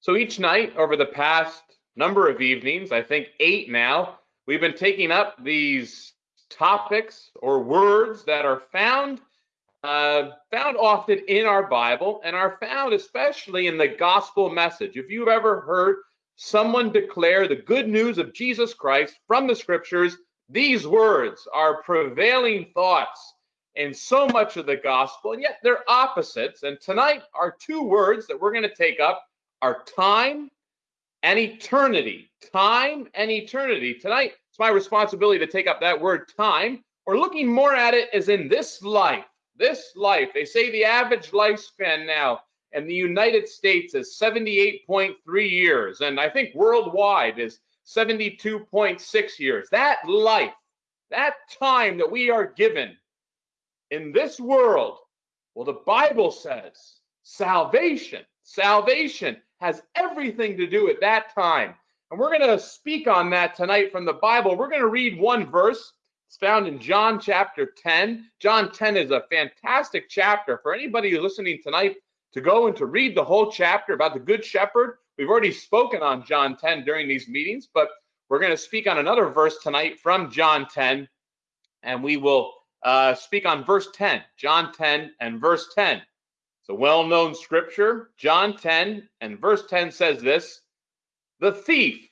So each night over the past number of evenings, I think eight now, we've been taking up these topics or words that are found uh, found often in our Bible and are found especially in the gospel message. If you've ever heard someone declare the good news of Jesus Christ from the scriptures, these words are prevailing thoughts in so much of the gospel, and yet they're opposites. And tonight, are two words that we're going to take up are time and eternity. Time and eternity. Tonight, it's my responsibility to take up that word time. We're looking more at it as in this life. This life. They say the average lifespan now in the United States is 78.3 years, and I think worldwide is 72.6 years. That life, that time that we are given in this world, well, the Bible says salvation, salvation has everything to do at that time. And we're going to speak on that tonight from the Bible. We're going to read one verse. It's found in John chapter 10. John 10 is a fantastic chapter for anybody who's listening tonight to go and to read the whole chapter about the Good Shepherd. We've already spoken on John 10 during these meetings, but we're going to speak on another verse tonight from John 10, and we will uh, speak on verse 10, John 10 and verse 10. It's a well known scripture. John 10 and verse 10 says this The thief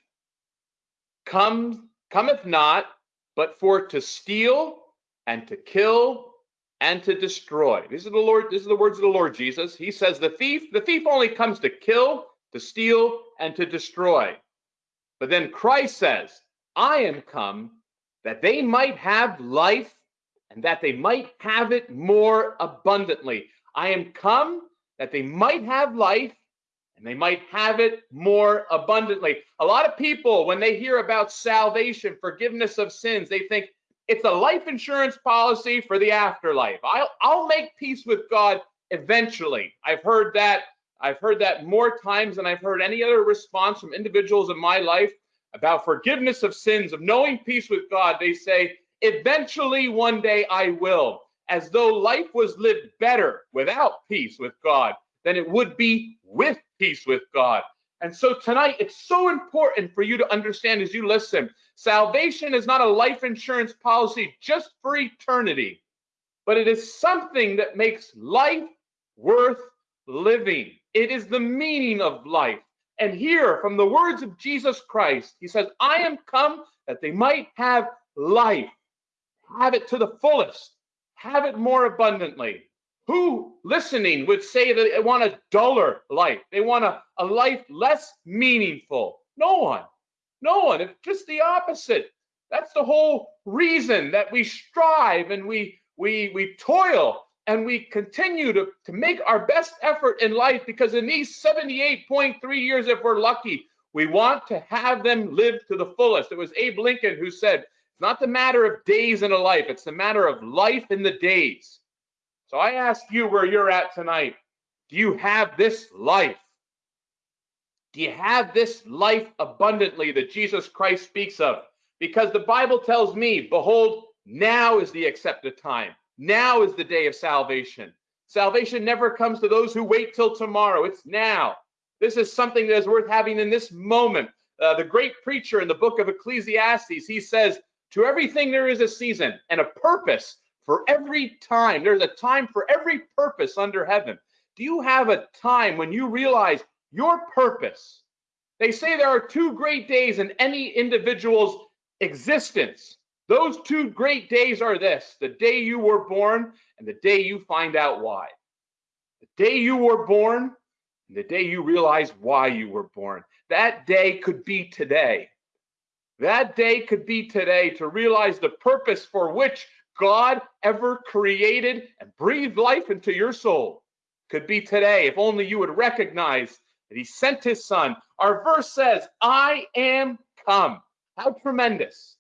cometh not, but for to steal and to kill and to destroy. These are the Lord, these are the words of the Lord Jesus. He says, The thief, the thief only comes to kill, to steal, and to destroy. But then Christ says, I am come that they might have life and that they might have it more abundantly. I am come that they might have life and they might have it more abundantly. A lot of people, when they hear about salvation, forgiveness of sins, they think it's a life insurance policy for the afterlife. I'll, I'll make peace with God eventually. I've heard that. I've heard that more times than I've heard any other response from individuals in my life about forgiveness of sins, of knowing peace with God. They say, Eventually, one day I will, as though life was lived better without peace with God than it would be with peace with God. And so tonight, it's so important for you to understand as you listen salvation is not a life insurance policy just for eternity, but it is something that makes life worth living. It is the meaning of life. And here, from the words of Jesus Christ, he says, I am come that they might have life have it to the fullest, have it more abundantly. Who listening would say that they want a duller life? They want a, a life less meaningful? No one. No one. It's just the opposite. That's the whole reason that we strive and we we we toil and we continue to, to make our best effort in life because in these 78.3 years, if we're lucky, we want to have them live to the fullest. It was Abe Lincoln who said, it's not the matter of days in a life, it's the matter of life in the days. So I ask you where you're at tonight. Do you have this life? Do you have this life abundantly that Jesus Christ speaks of? Because the Bible tells me, behold, now is the accepted time. Now is the day of salvation. Salvation never comes to those who wait till tomorrow. It's now. This is something that is worth having in this moment. Uh, the great preacher in the book of Ecclesiastes, he says, to everything, there is a season and a purpose for every time. There's a time for every purpose under heaven. Do you have a time when you realize your purpose? They say there are two great days in any individual's existence. Those two great days are this the day you were born and the day you find out why. The day you were born and the day you realize why you were born. That day could be today. That day could be today to realize the purpose for which God ever created and breathed life into your soul. Could be today if only you would recognize that He sent His Son. Our verse says, I am come. How tremendous.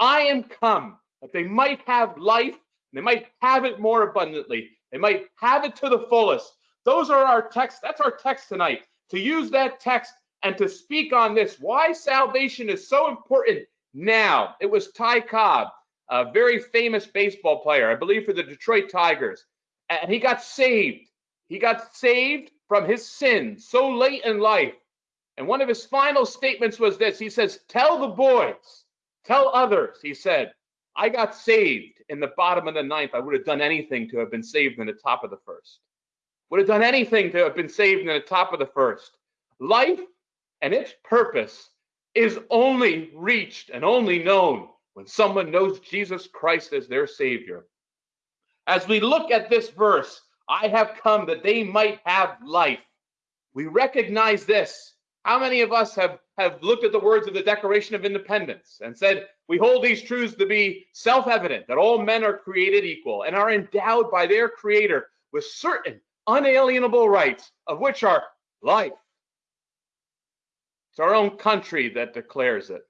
I am come that they might have life, they might have it more abundantly, they might have it to the fullest. Those are our texts. That's our text tonight. To use that text and to speak on this, why salvation is so important now. It was Ty Cobb, a very famous baseball player, I believe for the Detroit Tigers, and he got saved. He got saved from his sin so late in life And one of his final statements was this He says, Tell the boys, tell others, he said, I got saved in the bottom of the ninth. I would have done anything to have been saved in the top of the first. Would have done anything to have been saved in the top of the first. Life and its purpose is only reached and only known when someone knows Jesus Christ as their Savior. As we look at this verse, I have come that they might have life. We recognize this. How many of us have, have looked at the words of the Declaration of Independence and said, We hold these truths to be self evident that all men are created equal and are endowed by their Creator with certain unalienable rights, of which are life, it's our own country that declares it.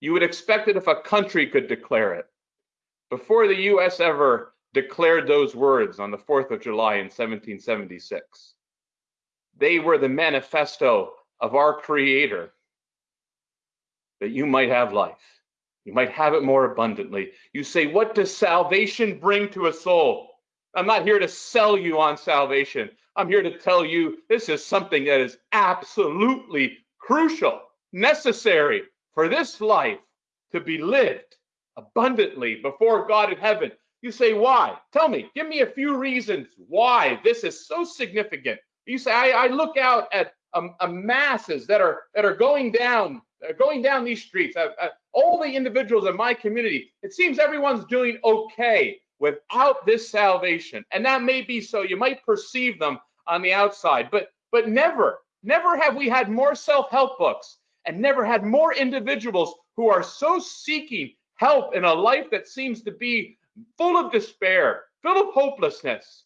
You would expect it if a country could declare it. Before the US ever declared those words on the 4th of July in 1776, they were the manifesto of our Creator that you might have life. You might have it more abundantly. You say, What does salvation bring to a soul? I'm not here to sell you on salvation. I'm here to tell you this is something that is absolutely crucial, necessary for this life to be lived abundantly before God in heaven. You say, why? Tell me, give me a few reasons why this is so significant. You say, I, I look out at um, uh, masses that are that are going down, uh, going down these streets. Uh, all the individuals in my community, it seems everyone's doing okay without this salvation, and that may be so. You might perceive them on the outside, but but never Never have we had more self help books and never had more individuals who are so seeking help in a life that seems to be full of despair, full of hopelessness.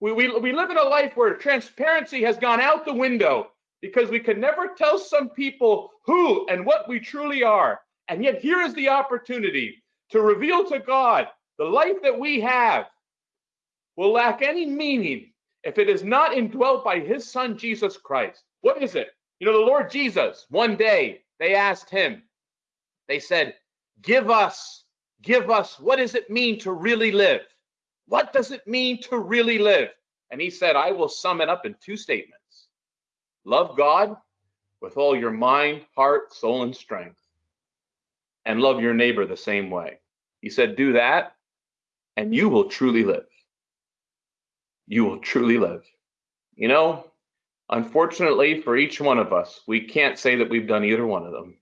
We, we, we live in a life where transparency has gone out the window because we can never tell some people who and what we truly are. And yet, here is the opportunity to reveal to God the life that we have will lack any meaning if it is not indwelt by his son Jesus Christ. What is it? You know, the Lord Jesus, one day they asked him, they said, Give us, give us, what does it mean to really live? What does it mean to really live? And he said, I will sum it up in two statements love God with all your mind, heart, soul, and strength, and love your neighbor the same way. He said, Do that, and you will truly live. You will truly live. You know, Unfortunately, for each one of us, we can't say that we've done either one of them.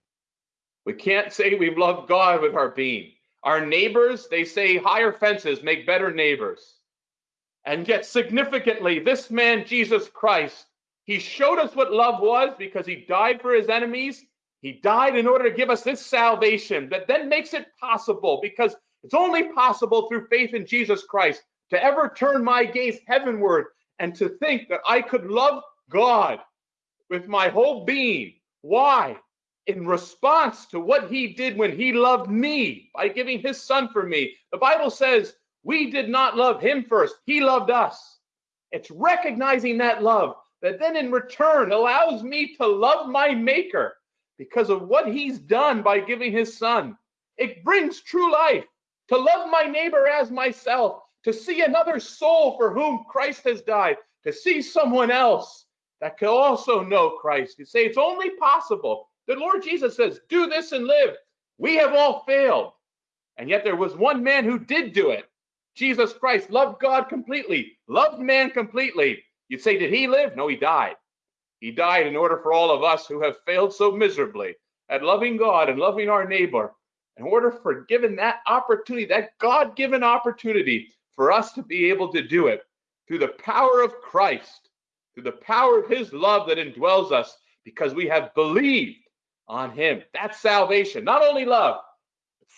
We can't say we've loved God with our being. Our neighbors, they say higher fences make better neighbors. And yet, significantly, this man, Jesus Christ, he showed us what love was because he died for his enemies. He died in order to give us this salvation that then makes it possible because it's only possible through faith in Jesus Christ to ever turn my gaze heavenward and to think that I could love God with my whole being. Why? In response to what he did when he loved me by giving his son for me. The Bible says we did not love him first, he loved us. It's recognizing that love that then in return allows me to love my maker because of what he's done by giving his son. It brings true life to love my neighbor as myself, to see another soul for whom Christ has died, to see someone else that can also know Christ. You say it's only possible. The Lord Jesus says, Do this and live. We have all failed. And yet there was one man who did do it. Jesus Christ loved God completely, loved man completely. You'd say, Did he live? No, he died. He died in order for all of us who have failed so miserably at loving God and loving our neighbor, in order for given that opportunity, that God given opportunity for us to be able to do it through the power of Christ through the power of his love that indwells us because we have believed on him. That's salvation. Not only love,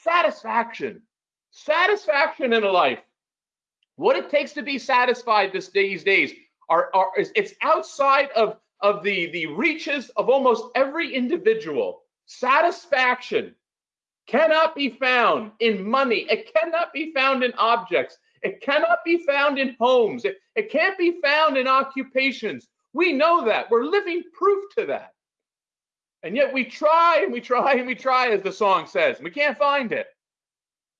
satisfaction. Satisfaction in a life. What it takes to be satisfied this these days are, are it's outside of, of the, the reaches of almost every individual. Satisfaction cannot be found in money. It cannot be found in objects. It cannot be found in homes. It, it can't be found in occupations. We know that. We're living proof to that. And yet we try and we try and we try, as the song says. We can't find it.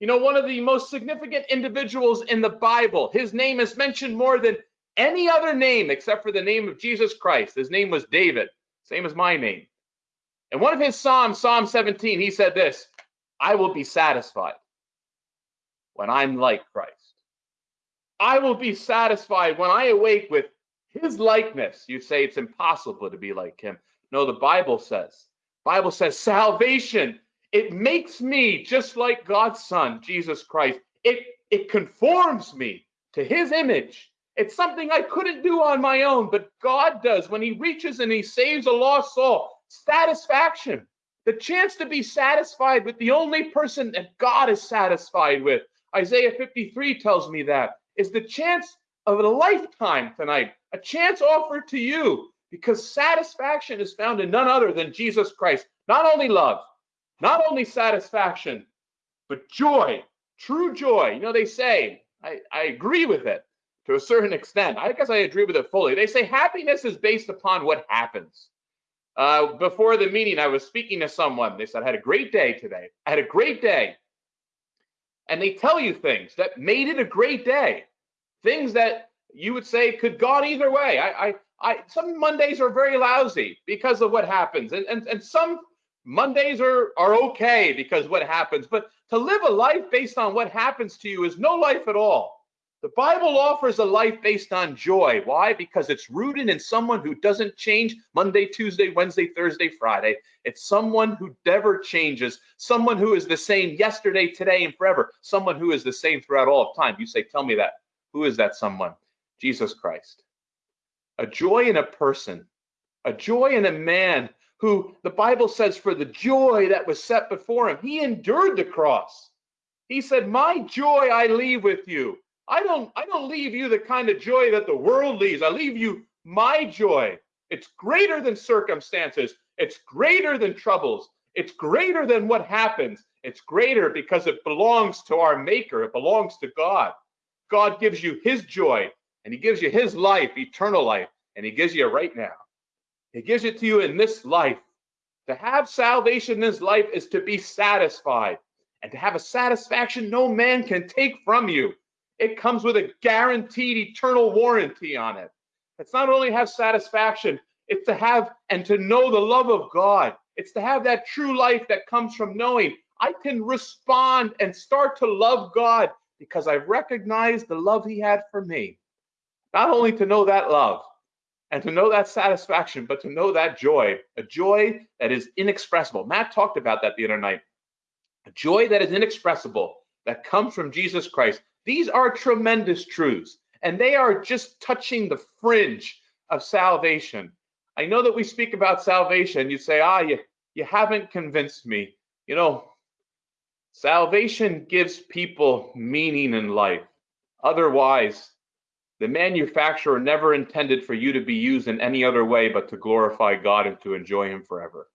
You know, one of the most significant individuals in the Bible, his name is mentioned more than any other name except for the name of Jesus Christ. His name was David. same as my name. And one of his Psalms, Psalm 17, he said this I will be satisfied when I'm like Christ. I will be satisfied when I awake with his likeness. You say it's impossible to be like him. No, the Bible says. Bible says salvation, it makes me just like God's son, Jesus Christ. It it conforms me to his image. It's something I couldn't do on my own, but God does when he reaches and he saves a lost soul. Satisfaction. The chance to be satisfied with the only person that God is satisfied with. Isaiah 53 tells me that is the chance of a lifetime tonight, a chance offered to you because satisfaction is found in none other than Jesus Christ. Not only love, not only satisfaction, but joy, true joy. You know, they say, I, I agree with it to a certain extent. I guess I agree with it fully. They say happiness is based upon what happens. Uh, before the meeting, I was speaking to someone. They said, I had a great day today. I had a great day. And they tell you things that made it a great day, things that you would say could gone either way. I, I, I, some Mondays are very lousy because of what happens, and and, and some Mondays are are okay because what happens. But to live a life based on what happens to you is no life at all. The Bible offers a life based on joy. Why? Because it's rooted in someone who doesn't change Monday, Tuesday, Wednesday, Thursday, Friday. It's someone who never changes, someone who is the same yesterday, today, and forever, someone who is the same throughout all of time. You say, Tell me that. Who is that someone? Jesus Christ. A joy in a person, a joy in a man who the Bible says, for the joy that was set before him, he endured the cross. He said, My joy I leave with you I don't I don't leave you the kind of joy that the world leaves. I leave you my joy. It's greater than circumstances. It's greater than troubles. It's greater than what happens. It's greater because it belongs to our maker. It belongs to God. God gives you his joy and he gives you his life, eternal life, and he gives you right now. He gives it to you in this life. To have salvation in this life is to be satisfied and to have a satisfaction no man can take from you. It comes with a guaranteed eternal warranty on it. It's not only have satisfaction, it's to have and to know the love of God. It's to have that true life that comes from knowing I can respond and start to love God because I've recognized the love He had for me. Not only to know that love and to know that satisfaction, but to know that joy, a joy that is inexpressible. Matt talked about that the other night. A joy that is inexpressible that comes from Jesus Christ, these are tremendous truths, and they are just touching the fringe of salvation. I know that we speak about salvation. You say, ah, you, you haven't convinced me. You know, salvation gives people meaning in life. Otherwise, the manufacturer never intended for you to be used in any other way but to glorify God and to enjoy Him forever.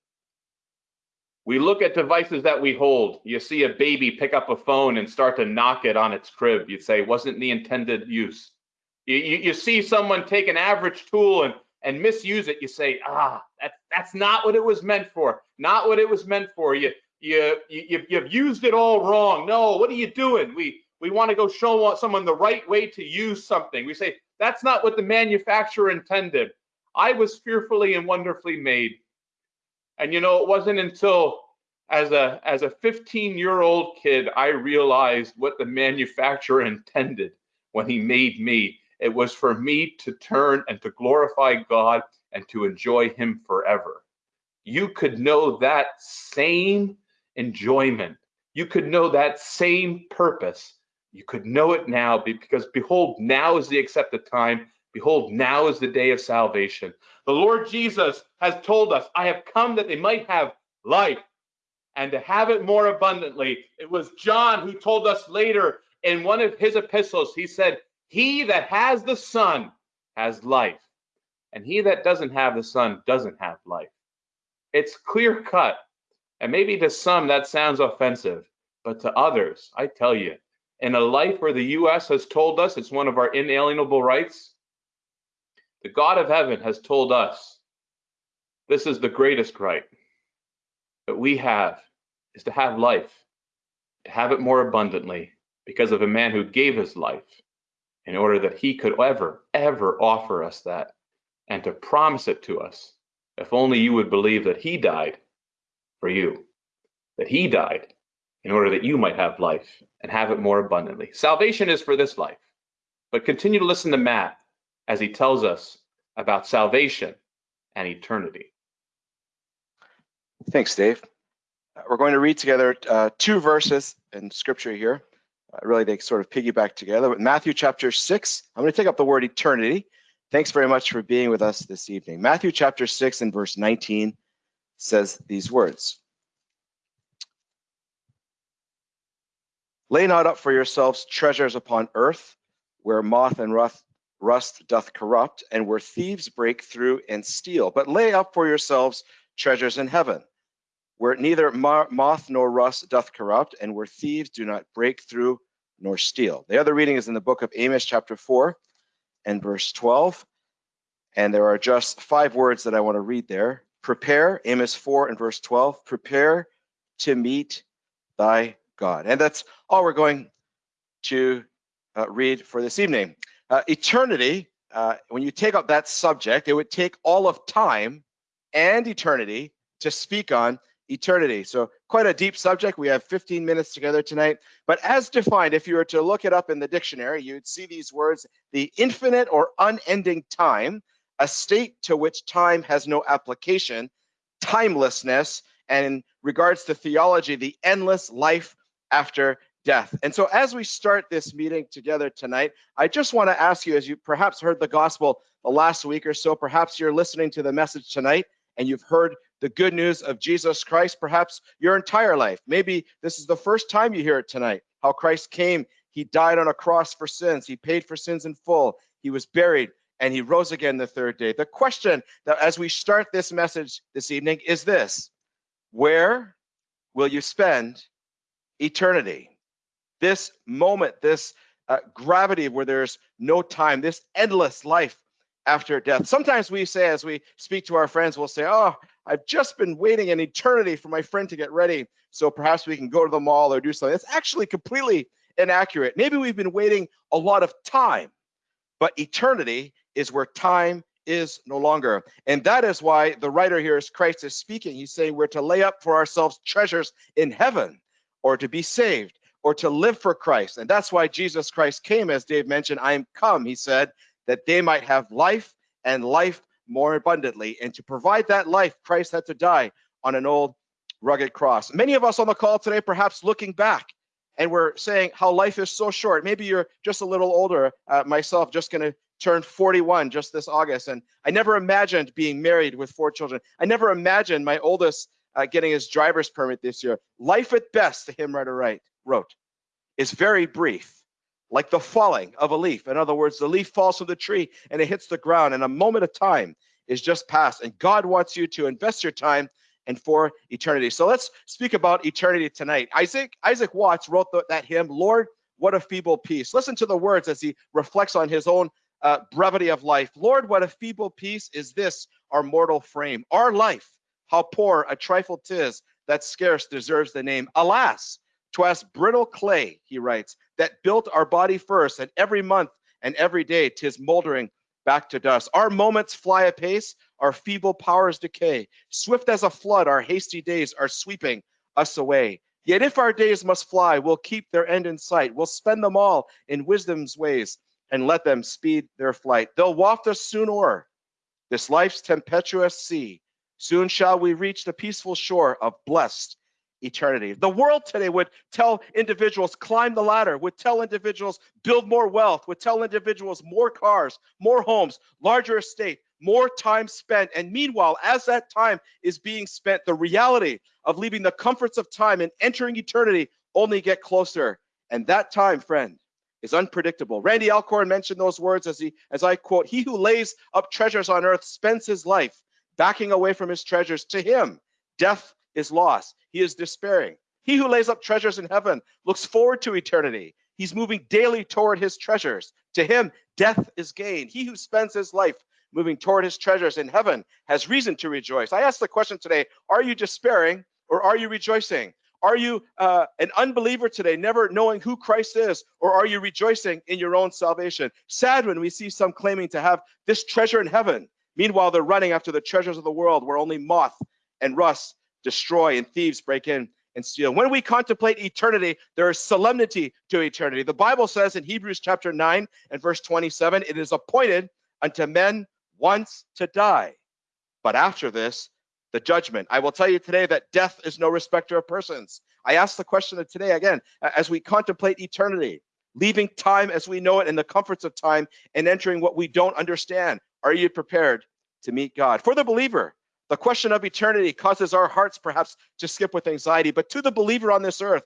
We look at devices that we hold. You see a baby pick up a phone and start to knock it on its crib. You'd say, wasn't the intended use. You, you, you see someone take an average tool and, and misuse it. You say, ah, that, that's not what it was meant for. Not what it was meant for. You, you, you, you've used it all wrong. No, what are you doing? We, we want to go show someone the right way to use something. We say, that's not what the manufacturer intended. I was fearfully and wonderfully made. And you know, it wasn't until as a as a 15 year old kid I realized what the manufacturer intended when he made me. It was for me to turn and to glorify God and to enjoy him forever. You could know that same enjoyment. You could know that same purpose. You could know it now because behold, now is the accepted time Behold, now is the day of salvation. The Lord Jesus has told us, I have come that they might have life and to have it more abundantly. It was John who told us later in one of his epistles, he said, He that has the Son has life, and he that doesn't have the Son doesn't have life. It's clear cut. And maybe to some that sounds offensive, but to others, I tell you, in a life where the U.S. has told us it's one of our inalienable rights, the God of heaven has told us this is the greatest right that we have is to have life, to have it more abundantly because of a man who gave his life in order that he could ever, ever offer us that and to promise it to us If only you would believe that he died for you, that he died in order that you might have life and have it more abundantly. Salvation is for this life. But continue to listen to Matt as he tells us about salvation and eternity. Thanks, Dave. Uh, we're going to read together uh, two verses in scripture here. Uh, really, they sort of piggyback together. Matthew chapter 6, I'm going to take up the word eternity. Thanks very much for being with us this evening. Matthew chapter 6 and verse 19 says these words Lay not up for yourselves treasures upon earth, where moth and rust, rust doth corrupt, and where thieves break through and steal. But lay up for yourselves treasures in heaven, where neither moth nor rust doth corrupt, and where thieves do not break through nor steal. The other reading is in the book of Amos, chapter 4 and verse 12. And there are just five words that I want to read there. Prepare, Amos 4 and verse 12, prepare to meet thy God. And that's all we're going to uh, read for this evening. Uh, eternity, uh, when you take up that subject, it would take all of time and eternity to speak on eternity. So quite a deep subject. We have 15 minutes together tonight. But as defined, if you were to look it up in the dictionary, you'd see these words, the infinite or unending time, a state to which time has no application, timelessness, and in regards to theology, the endless life after death. And so as we start this meeting together tonight, I just want to ask you, as you perhaps heard the gospel the last week or so, perhaps you're listening to the message tonight and you've heard the good news of Jesus Christ, perhaps your entire life. Maybe this is the first time you hear it tonight, how Christ came, he died on a cross for sins, he paid for sins in full, he was buried, and he rose again the third day. The question that as we start this message this evening is this Where will you spend eternity? This moment, this uh, gravity where there's no time, this endless life after death. Sometimes we say, as we speak to our friends, we'll say, Oh, I've just been waiting an eternity for my friend to get ready. So perhaps we can go to the mall or do something. It's actually completely inaccurate. Maybe we've been waiting a lot of time, but eternity is where time is no longer. And that is why the writer here is Christ is speaking. He's saying we're to lay up for ourselves treasures in heaven or to be saved or to live for Christ. And that's why Jesus Christ came, as Dave mentioned. I am come, he said, that they might have life and life more abundantly. And to provide that life, Christ had to die on an old rugged cross. Many of us on the call today, perhaps looking back, and we're saying how life is so short. Maybe you're just a little older. Uh, myself, just going to turn 41 just this August, and I never imagined being married with four children. I never imagined my oldest uh, getting his driver's permit this year. Life at best, the hymn writer right, wrote, is very brief like the falling of a leaf. In other words, the leaf falls from the tree and it hits the ground, and a moment of time is just past. And God wants you to invest your time and for eternity. So let's speak about eternity tonight. Isaac Isaac Watts wrote that hymn, "Lord, what a feeble piece." Listen to the words as he reflects on his own uh, brevity of life. Lord, what a feeble piece is this our mortal frame. Our life, how poor a trifle tis that scarce deserves the name. Alas, 'twas brittle clay, he writes, that built our body first, and every month and every day tis moldering back to dust. Our moments fly apace, our feeble powers decay. Swift as a flood, our hasty days are sweeping us away. Yet if our days must fly, we'll keep their end in sight. We'll spend them all in wisdom's ways and let them speed their flight. They'll waft us soon o'er this life's tempestuous sea. Soon shall we reach the peaceful shore of blessed eternity. The world today would tell individuals climb the ladder, would tell individuals build more wealth, would tell individuals more cars, more homes, larger estate, more time spent. And meanwhile, as that time is being spent, the reality of leaving the comforts of time and entering eternity only get closer. And that time, friend, is unpredictable. Randy Alcorn mentioned those words as he as I quote, he who lays up treasures on earth spends his life backing away from his treasures. To him, death is loss. He is despairing. He who lays up treasures in heaven looks forward to eternity. He's moving daily toward his treasures. To him, death is gain. He who spends his life moving toward his treasures in heaven has reason to rejoice. I ask the question today Are you despairing or are you rejoicing? Are you uh, an unbeliever today, never knowing who Christ is, or are you rejoicing in your own salvation? Sad when we see some claiming to have this treasure in heaven, Meanwhile, they're running after the treasures of the world where only moth and rust destroy and thieves break in and steal. When we contemplate eternity, there is solemnity to eternity. The Bible says in Hebrews chapter 9 and verse 27 it is appointed unto men once to die. But after this, the judgment. I will tell you today that death is no respecter of persons. I ask the question of today again as we contemplate eternity, leaving time as we know it in the comforts of time and entering what we don't understand. Are you prepared to meet God? For the believer, the question of eternity causes our hearts perhaps to skip with anxiety, but to the believer on this earth,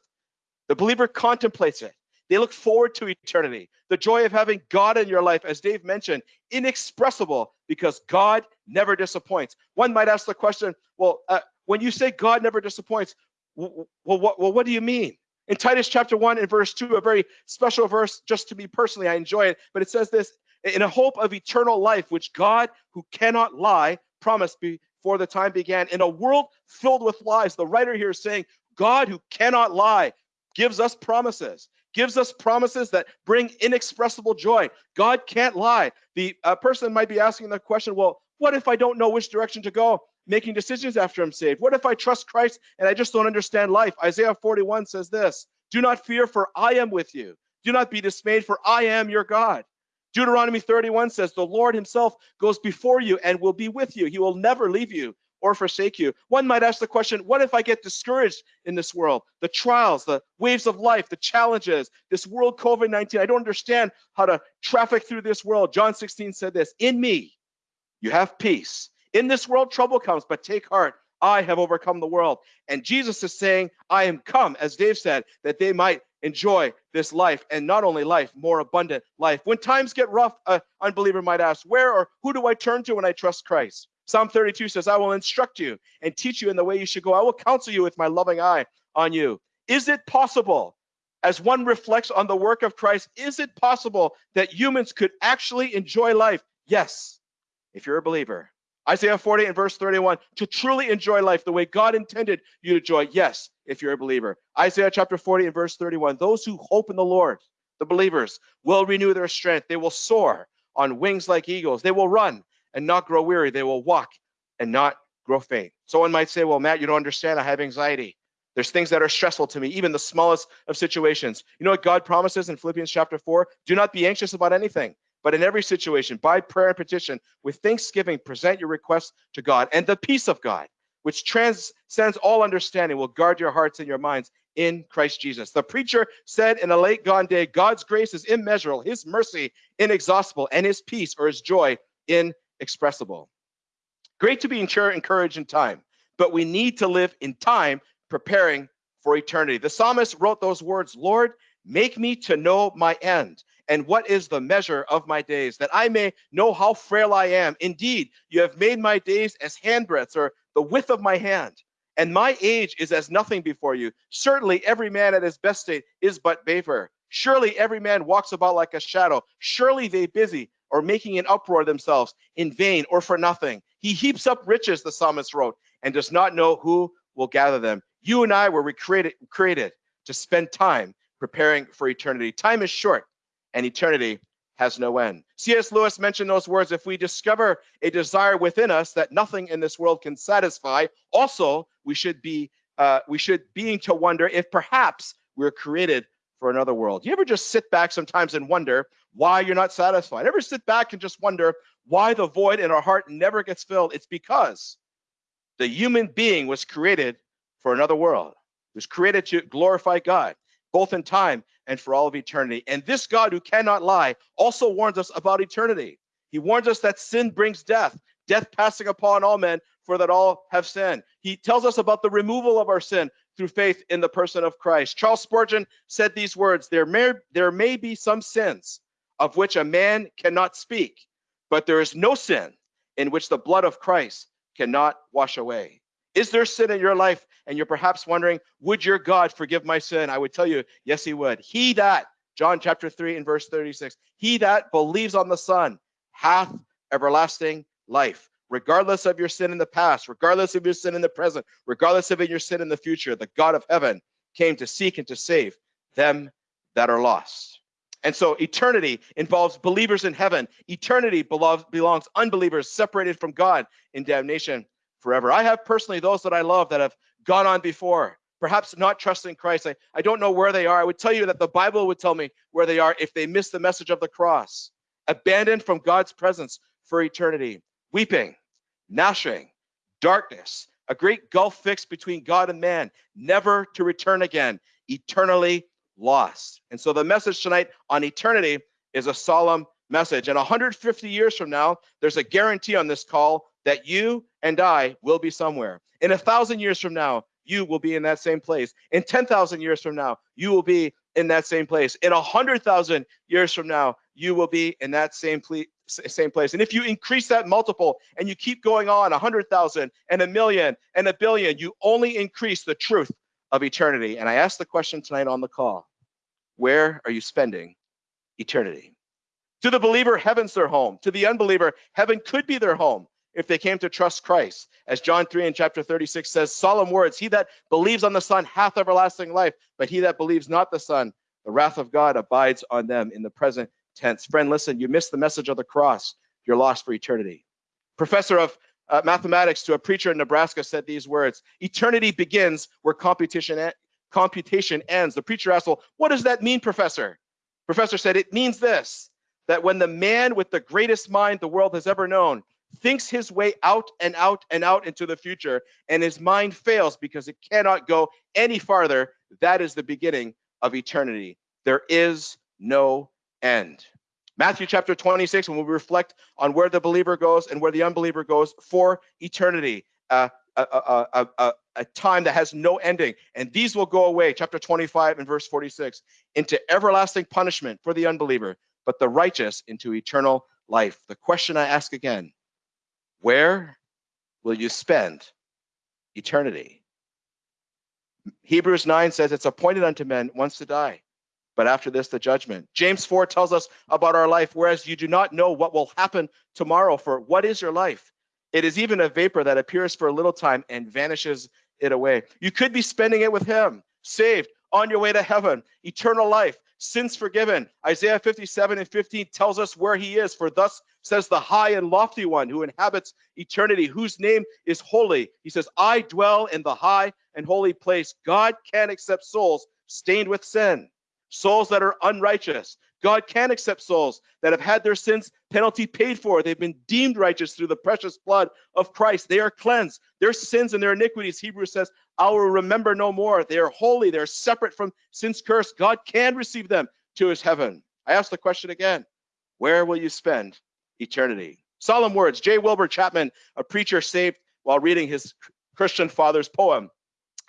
the believer contemplates it. They look forward to eternity, the joy of having God in your life, as Dave mentioned, inexpressible because God never disappoints. One might ask the question, well, uh, when you say God never disappoints, well, what, well, what do you mean? In Titus chapter 1 and verse 2, a very special verse, just to me personally, I enjoy it, but it says this in a hope of eternal life, which God, who cannot lie, promised before the time began. In a world filled with lies, the writer here is saying, God, who cannot lie, gives us promises gives us promises that bring inexpressible joy. God can't lie. The uh, person might be asking the question, well, what if I don't know which direction to go? Making decisions after I'm saved. What if I trust Christ and I just don't understand life? Isaiah 41 says this Do not fear, for I am with you. Do not be dismayed, for I am your God. Deuteronomy 31 says, The Lord himself goes before you and will be with you. He will never leave you or forsake you. One might ask the question what if I get discouraged in this world? The trials, the waves of life, the challenges, this world COVID 19. I don't understand how to traffic through this world. John 16 said this In me, you have peace. In this world, trouble comes, but take heart. I have overcome the world. And Jesus is saying, I am come, as Dave said, that they might enjoy this life and not only life, more abundant life. When times get rough, an unbeliever might ask, Where or who do I turn to when I trust Christ? Psalm 32 says, I will instruct you and teach you in the way you should go. I will counsel you with my loving eye on you. Is it possible, as one reflects on the work of Christ, is it possible that humans could actually enjoy life? Yes, if you're a believer. Isaiah 40 and verse 31, to truly enjoy life the way God intended you to enjoy. Yes, if you're a believer. Isaiah chapter 40 and verse 31, those who hope in the Lord, the believers, will renew their strength. They will soar on wings like eagles. They will run and not grow weary. They will walk and not grow faint. Someone might say, Well, Matt, you don't understand. I have anxiety. There's things that are stressful to me, even the smallest of situations. You know what God promises in Philippians chapter 4? Do not be anxious about anything, but in every situation, by prayer and petition, with thanksgiving, present your requests to God. And the peace of God, which transcends all understanding, will guard your hearts and your minds in Christ Jesus. The preacher said in a late gone day, God's grace is immeasurable, his mercy inexhaustible, and his peace or his joy inexpressible. Great to be encouraged in time, but we need to live in time preparing for eternity. The psalmist wrote those words Lord, make me to know my end and what is the measure of my days, that I may know how frail I am. Indeed, you have made my days as handbreadths or the width of my hand, and my age is as nothing before you. Certainly, every man at his best state is but vapor. Surely every man walks about like a shadow. Surely they busy or making an uproar themselves in vain or for nothing. He heaps up riches, the psalmist wrote, and does not know who will gather them. You and I were recreated, created to spend time preparing for eternity. Time is short, and eternity has no end. C.S. Lewis mentioned those words if we discover a desire within us that nothing in this world can satisfy, also we should be uh, we should being to wonder if perhaps we're created for another world. You ever just sit back sometimes and wonder why you're not satisfied? Ever sit back and just wonder why the void in our heart never gets filled? It's because the human being was created for another world. It was created to glorify God, both in time and for all of eternity. And this God who cannot lie also warns us about eternity. He warns us that sin brings death, death passing upon all men, for that all have sinned. He tells us about the removal of our sin through faith in the person of Christ. Charles Spurgeon said these words there may, there may be some sins of which a man cannot speak, but there is no sin in which the blood of Christ cannot wash away. Is there sin in your life? And you're perhaps wondering, would your God forgive my sin? I would tell you, yes, he would. He that, John chapter 3 and verse 36, he that believes on the Son hath everlasting life regardless of your sin in the past, regardless of your sin in the present, regardless of your sin in the future, the God of heaven came to seek and to save them that are lost. And so eternity involves believers in heaven. Eternity belongs, belongs unbelievers separated from God in damnation forever. I have personally those that I love that have gone on before, perhaps not trusting Christ. I, I don't know where they are. I would tell you that the Bible would tell me where they are if they miss the message of the cross, abandoned from God's presence for eternity, weeping, gnashing, darkness, a great gulf fixed between God and man, never to return again, eternally lost. And so the message tonight on eternity is a solemn message. And 150 years from now, there's a guarantee on this call that you and I will be somewhere. In a thousand years from now, you will be in that same place. In 10,000 years from now, you will be in that same place. In 100,000 years from now, you will be in that same, ple- same place. And if you increase that multiple and you keep going on a 100,000 and a million and a billion, you only increase the truth of eternity. And I ask the question tonight on the call where are you spending eternity? To the believer, heaven's their home. To the unbeliever, heaven could be their home if they came to trust Christ. As John 3 in chapter 36 says, solemn words He that believes on the Son hath everlasting life, but he that believes not the Son, the wrath of God abides on them in the present tense. Friend, listen, you missed the message of the cross. You're lost for eternity. Professor of uh, mathematics to a preacher in Nebraska said these words Eternity begins where computation, computation ends. The preacher asked, Well, what does that mean, Professor? Professor said, It means this that when the man with the greatest mind the world has ever known thinks his way out and out and out into the future, and his mind fails because it cannot go any farther, that is the beginning of eternity. There is no end. Matthew chapter 26, when we reflect on where the believer goes and where the unbeliever goes for eternity, uh, a, a, a, a, time that has no ending. And these will go away, chapter 25 and verse 46, into everlasting punishment for the unbeliever, but the righteous into eternal life. The question I ask again where will you spend eternity? Hebrews 9 says it's appointed unto men once to die, but after this, the judgment. James 4 tells us about our life, whereas you do not know what will happen tomorrow. For what is your life? It is even a vapor that appears for a little time and vanishes it away. You could be spending it with Him, saved, on your way to heaven, eternal life, sins forgiven. Isaiah 57 and 15 tells us where He is. For thus says the high and lofty one who inhabits eternity, whose name is holy. He says, I dwell in the high and holy place. God can accept souls stained with sin, souls that are unrighteous. God can accept souls that have had their sins penalty paid for. They've been deemed righteous through the precious blood of Christ. They are cleansed. Their sins and their iniquities, Hebrews says, I will remember no more. They are holy. They're separate from sin's curse. God can receive them to his heaven. I ask the question again where will you spend eternity. Solemn words. J. Wilbur Chapman, a preacher saved while reading his Christian father's poem.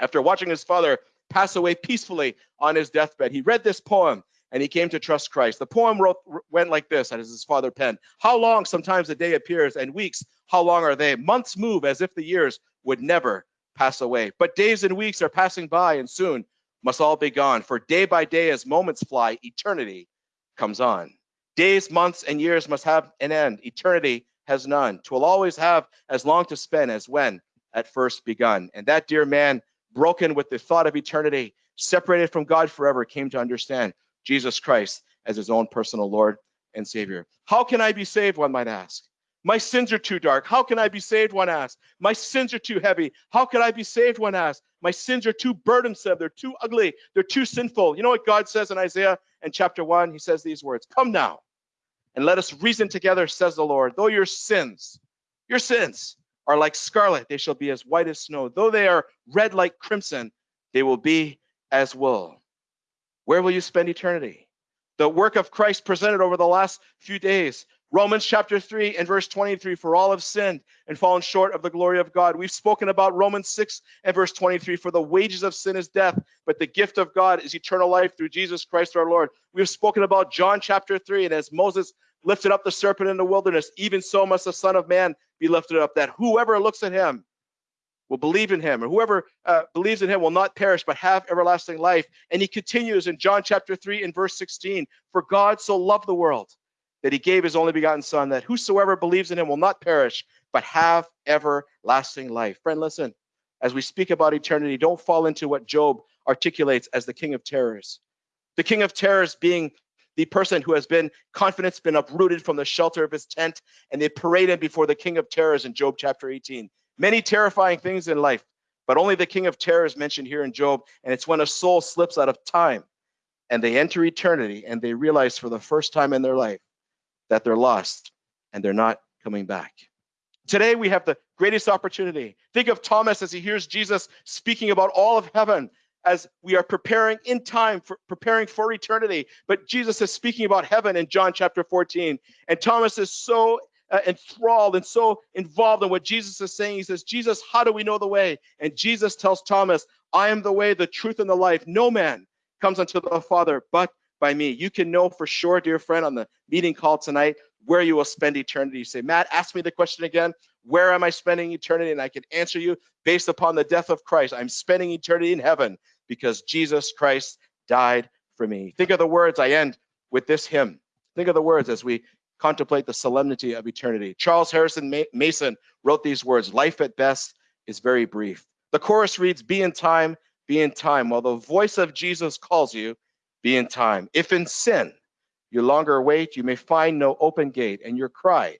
After watching his father pass away peacefully on his deathbed, he read this poem and he came to trust Christ. The poem wrote, went like this, as his father penned How long sometimes a day appears, and weeks, how long are they? Months move as if the years would never pass away. But days and weeks are passing by, and soon must all be gone. For day by day, as moments fly, eternity comes on. Days, months, and years must have an end. Eternity has none. Twill always have as long to spend as when at first begun. And that dear man, broken with the thought of eternity, separated from God forever, came to understand Jesus Christ as his own personal Lord and Savior. How can I be saved? One might ask. My sins are too dark. How can I be saved? One asks. My sins are too heavy. How can I be saved? One asks. My sins are too burdensome. They're too ugly. They're too sinful. You know what God says in Isaiah and chapter 1? He says these words Come now, and let us reason together, says the Lord. Though your sins, your sins are like scarlet, they shall be as white as snow. Though they are red like crimson, they will be as wool. Where will you spend eternity? The work of Christ presented over the last few days Romans chapter 3 and verse 23 for all have sinned and fallen short of the glory of God. We've spoken about Romans 6 and verse 23 for the wages of sin is death, but the gift of God is eternal life through Jesus Christ our Lord. We've spoken about John chapter 3 and as Moses lifted up the serpent in the wilderness, even so must the Son of Man be lifted up, that whoever looks at him will believe in him, or whoever uh, believes in him will not perish but have everlasting life. And he continues in John chapter 3 and verse 16 For God so loved the world that he gave his only begotten Son, that whosoever believes in him will not perish, but have everlasting life. Friend, listen, as we speak about eternity, don't fall into what Job articulates as the king of terrors. The king of terrors being the person who has been confidence been uprooted from the shelter of his tent, and they parade him before the king of terrors in Job chapter 18. Many terrifying things in life, but only the king of terrors mentioned here in Job, and it's when a soul slips out of time and they enter eternity and they realize for the first time in their life that they're lost and they're not coming back. Today we have the greatest opportunity. Think of Thomas as he hears Jesus speaking about all of heaven as we are preparing in time for preparing for eternity. But Jesus is speaking about heaven in John chapter 14. And Thomas is so uh, enthralled and so involved in what Jesus is saying. He says, Jesus, how do we know the way? And Jesus tells Thomas, I am the way, the truth, and the life. No man comes unto the Father but by me. You can know for sure, dear friend, on the meeting call tonight, where you will spend eternity. You say, Matt, ask me the question again. Where am I spending eternity? And I can answer you based upon the death of Christ. I'm spending eternity in heaven because Jesus Christ died for me. Think of the words. I end with this hymn. Think of the words as we contemplate the solemnity of eternity. Charles Harrison Mason wrote these words Life at best is very brief. The chorus reads, Be in time, be in time. While the voice of Jesus calls you, be in time. If in sin you longer wait, you may find no open gate, and your cry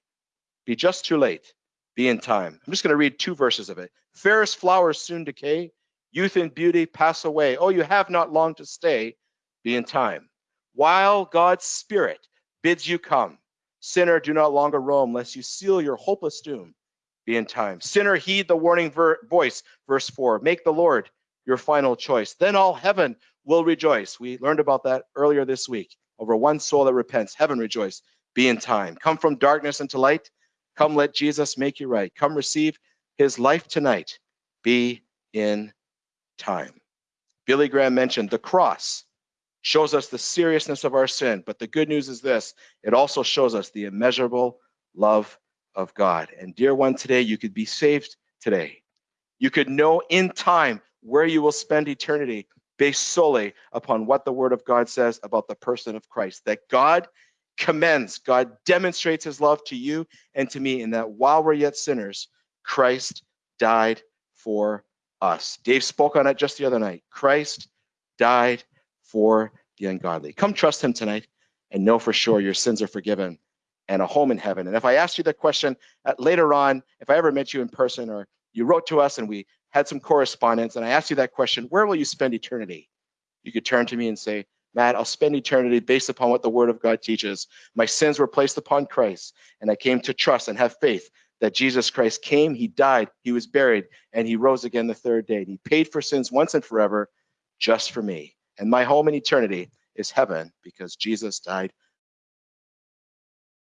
be just too late. Be in time. I'm just going to read two verses of it. Fairest flowers soon decay, youth and beauty pass away. Oh, you have not long to stay. Be in time. While God's Spirit bids you come, sinner, do not longer roam, lest you seal your hopeless doom. Be in time. Sinner, heed the warning voice. Verse 4 Make the Lord your final choice. Then all heaven will rejoice. We learned about that earlier this week. Over one soul that repents, heaven rejoice. Be in time. Come from darkness into light. Come let Jesus make you right. Come receive his life tonight. Be in time. Billy Graham mentioned the cross shows us the seriousness of our sin, but the good news is this it also shows us the immeasurable love of God. And dear one, today you could be saved today. You could know in time where you will spend eternity based solely upon what the word of God says about the person of Christ. That God commends, God demonstrates his love to you and to me, in that while we're yet sinners, Christ died for us. Dave spoke on it just the other night. Christ died for the ungodly. Come trust him tonight and know for sure your sins are forgiven and a home in heaven. And if I asked you that question later on, if I ever met you in person or you wrote to us and we had some correspondence and I asked you that question, where will you spend eternity? You could turn to me and say, Matt, I'll spend eternity based upon what the word of God teaches. My sins were placed upon Christ, and I came to trust and have faith that Jesus Christ came, he died, he was buried, and he rose again the third day. And He paid for sins once and forever just for me. And my home in eternity is heaven because Jesus died